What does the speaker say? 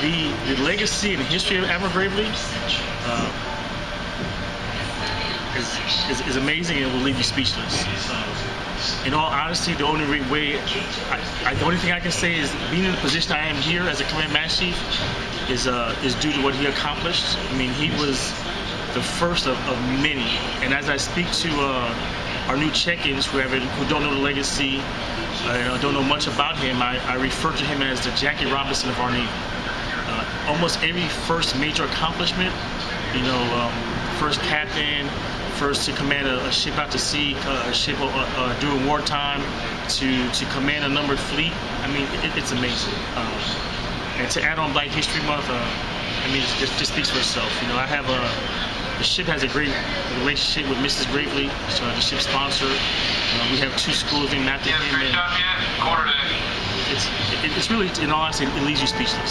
the, the legacy and history of Admiral Gravely uh, is, is, is amazing and will leave you speechless. In all honesty, the only way, I, I, the only thing I can say is being in the position I am here as a command master chief is uh, is due to what he accomplished. I mean, he was the first of, of many. And as I speak to uh, our new check-ins who, have, who don't know the legacy, uh, don't know much about him, I, I refer to him as the Jackie Robinson of our Navy. Almost every first major accomplishment, you know, um, first captain, first to command a, a ship out to sea, uh, a ship uh, uh, during wartime, to, to command a numbered fleet. I mean, it, it's amazing. Um, and to add on Black History Month, uh, I mean, it just, just speaks for itself. You know, I have a, the ship has a great relationship with Mrs. Gravely, so the ship sponsor. Uh, we have two schools after him. And it's, it, it's really, in all honesty, it leaves you speechless.